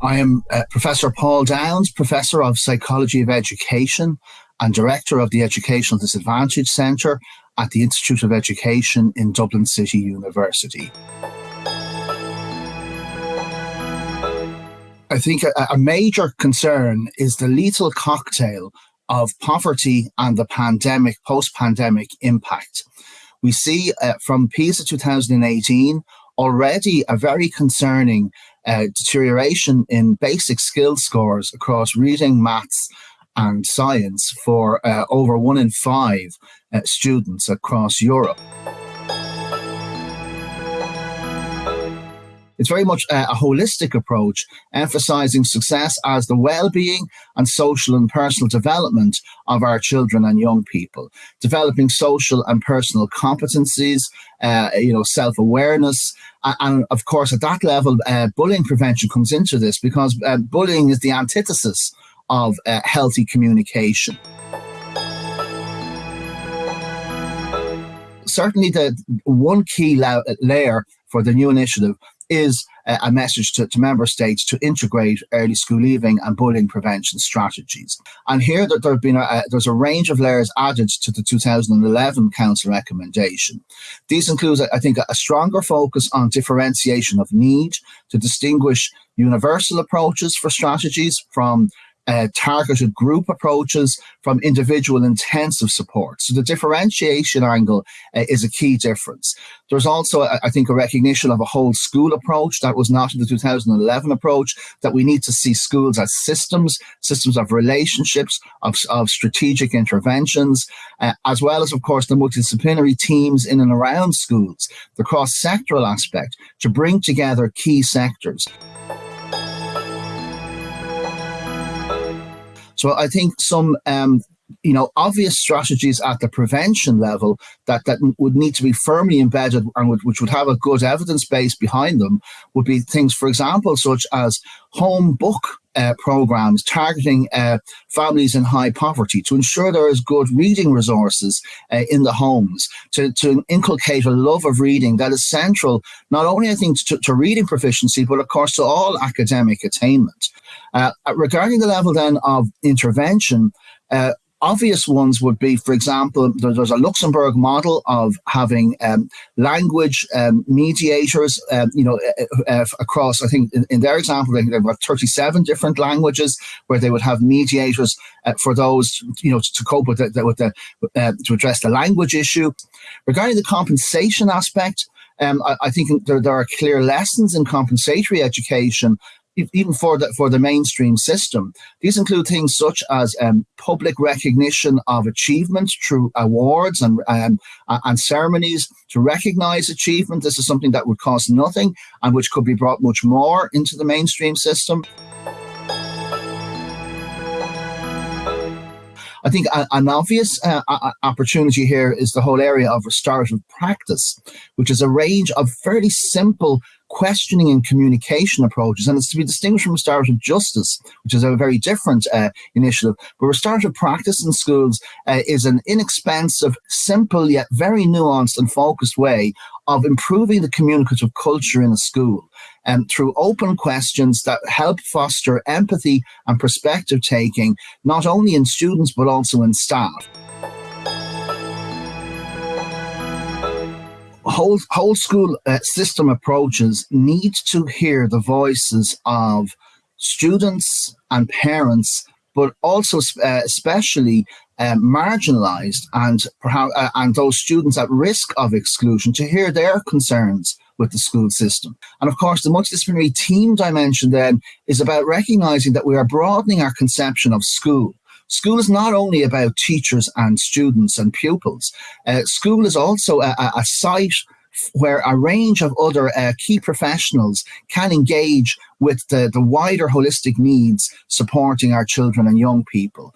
I am uh, Professor Paul Downes, Professor of Psychology of Education and Director of the Educational Disadvantage Centre at the Institute of Education in Dublin City University. I think a, a major concern is the lethal cocktail of poverty and the pandemic, post-pandemic impact. We see uh, from PISA 2018 already a very concerning uh, deterioration in basic skill scores across reading, maths and science for uh, over one in five uh, students across Europe. It's very much a, a holistic approach, emphasizing success as the well-being and social and personal development of our children and young people, developing social and personal competencies, uh, you know, self-awareness, and of course, at that level, uh, bullying prevention comes into this because uh, bullying is the antithesis of uh, healthy communication. Certainly, the one key la layer for the new initiative is a message to, to, member states to integrate early school leaving and bullying prevention strategies. And here that there have been a, there's a range of layers added to the 2011 Council recommendation. These include, I think, a stronger focus on differentiation of need to distinguish universal approaches for strategies from uh, targeted group approaches from individual intensive support. So the differentiation angle uh, is a key difference. There's also, I think, a recognition of a whole school approach that was not in the 2011 approach, that we need to see schools as systems, systems of relationships, of, of strategic interventions, uh, as well as, of course, the multidisciplinary teams in and around schools, the cross-sectoral aspect to bring together key sectors. So I think some um, you know, obvious strategies at the prevention level that, that would need to be firmly embedded and would, which would have a good evidence base behind them would be things, for example, such as home book uh, programs targeting uh, families in high poverty to ensure there is good reading resources uh, in the homes, to, to inculcate a love of reading that is central, not only I think to, to reading proficiency, but of course to all academic attainment. Uh, regarding the level then of intervention, uh, obvious ones would be, for example, there's a Luxembourg model of having um, language um, mediators, um, you know, uh, uh, across, I think in, in, their example, they have got 37 different languages where they would have mediators uh, for those, you know, to, to cope with the, with the uh, to address the language issue. Regarding the compensation aspect, um, I, I, think there, there are clear lessons in compensatory education even for the for the mainstream system. These include things such as um, public recognition of achievement through awards and um, and ceremonies to recognise achievement. This is something that would cost nothing and which could be brought much more into the mainstream system. I think an obvious uh, opportunity here is the whole area of restorative practice, which is a range of fairly simple questioning and communication approaches. And it's to be distinguished from restorative justice, which is a very different uh, initiative. But restorative practice in schools uh, is an inexpensive, simple, yet very nuanced and focused way of improving the communicative culture in a school and um, through open questions that help foster empathy and perspective taking, not only in students, but also in staff. Whole whole school uh, system approaches need to hear the voices of students and parents, but also uh, especially um, marginalized and perhaps uh, and those students at risk of exclusion to hear their concerns with the school system. And of course, the multidisciplinary team dimension then is about recognizing that we are broadening our conception of school School is not only about teachers and students and pupils. Uh, school is also a, a, site where a range of other uh, key professionals can engage with the, the wider holistic needs supporting our children and young people.